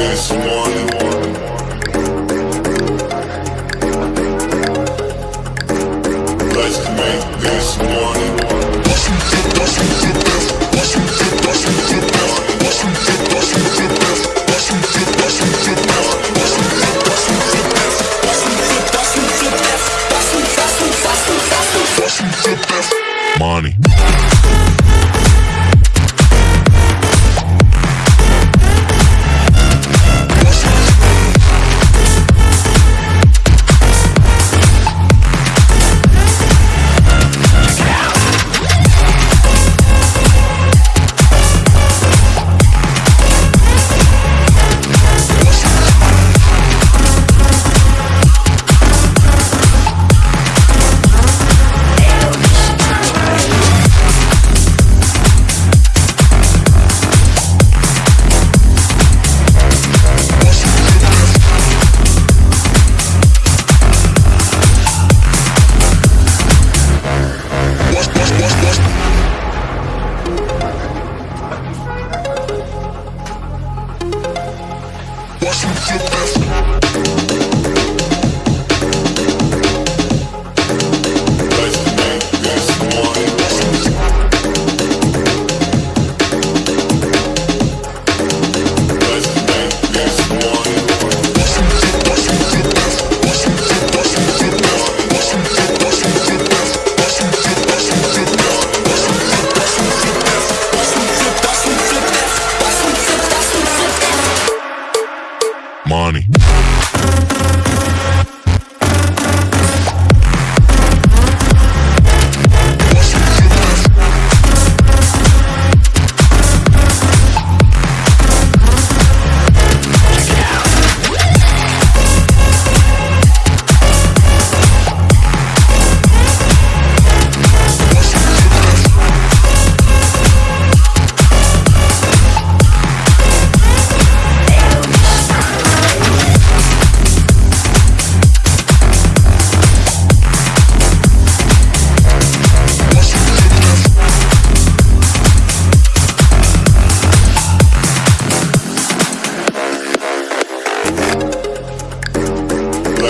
this money. Let's make this you the best.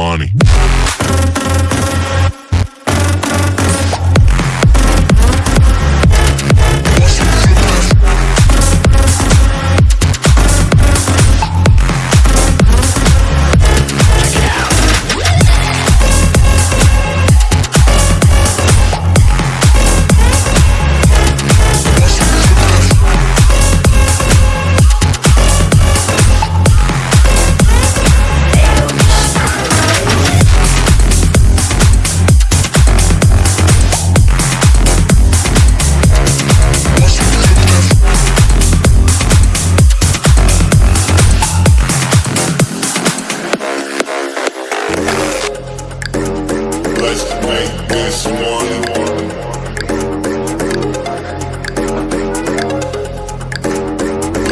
money.